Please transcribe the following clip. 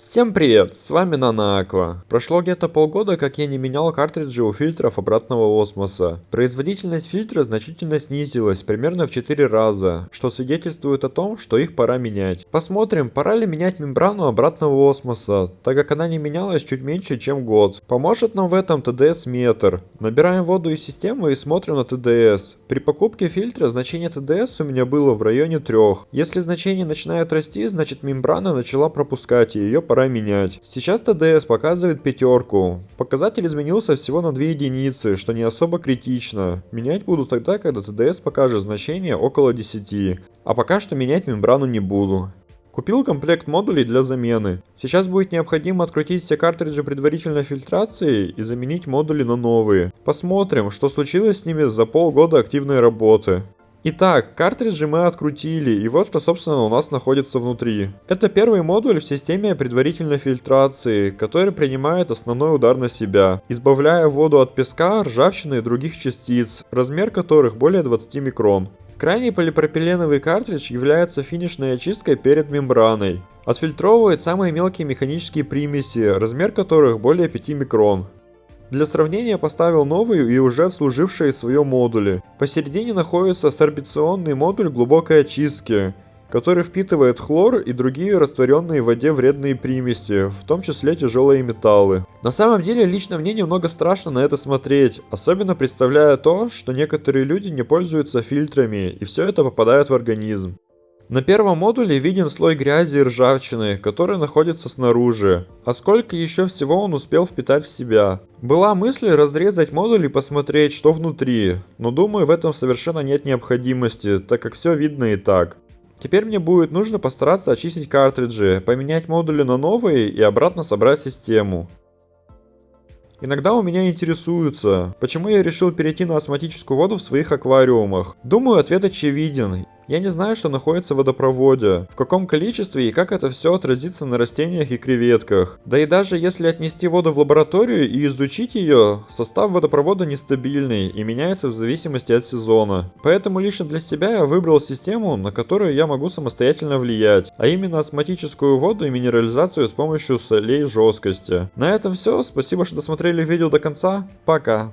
Всем привет, с вами Нанааква. Прошло где-то полгода, как я не менял картриджи у фильтров обратного осмоса. Производительность фильтра значительно снизилась, примерно в 4 раза, что свидетельствует о том, что их пора менять. Посмотрим, пора ли менять мембрану обратного осмоса, так как она не менялась чуть меньше, чем год. Поможет нам в этом TDS метр. Набираем воду из системы и смотрим на TDS. При покупке фильтра значение TDS у меня было в районе 3. Если значение начинает расти, значит мембрана начала пропускать ее пора менять. Сейчас ТДС показывает пятерку. Показатель изменился всего на 2 единицы, что не особо критично. Менять буду тогда, когда ТДС покажет значение около 10. А пока что менять мембрану не буду. Купил комплект модулей для замены. Сейчас будет необходимо открутить все картриджи предварительной фильтрации и заменить модули на новые. Посмотрим, что случилось с ними за полгода активной работы. Итак, картриджи мы открутили, и вот что собственно у нас находится внутри. Это первый модуль в системе предварительной фильтрации, который принимает основной удар на себя, избавляя воду от песка, ржавчины и других частиц, размер которых более 20 микрон. Крайний полипропиленовый картридж является финишной очисткой перед мембраной. Отфильтровывает самые мелкие механические примеси, размер которых более 5 микрон. Для сравнения поставил новые и уже служившие свое модули. Посередине находится сорбиционный модуль глубокой очистки, который впитывает хлор и другие растворенные в воде вредные примеси, в том числе тяжелые металлы. На самом деле, лично мне немного страшно на это смотреть, особенно представляя то, что некоторые люди не пользуются фильтрами, и все это попадает в организм. На первом модуле виден слой грязи и ржавчины, который находится снаружи. А сколько еще всего он успел впитать в себя. Была мысль разрезать модуль и посмотреть, что внутри, но думаю в этом совершенно нет необходимости, так как все видно и так. Теперь мне будет нужно постараться очистить картриджи, поменять модули на новые и обратно собрать систему. Иногда у меня интересуются, почему я решил перейти на осмотическую воду в своих аквариумах. Думаю, ответ очевиден. Я не знаю, что находится в водопроводе, в каком количестве и как это все отразится на растениях и креветках. Да и даже если отнести воду в лабораторию и изучить ее, состав водопровода нестабильный и меняется в зависимости от сезона. Поэтому лично для себя я выбрал систему, на которую я могу самостоятельно влиять, а именно осмотическую воду и минерализацию с помощью солей жесткости. На этом все, спасибо, что досмотрели видео до конца, пока!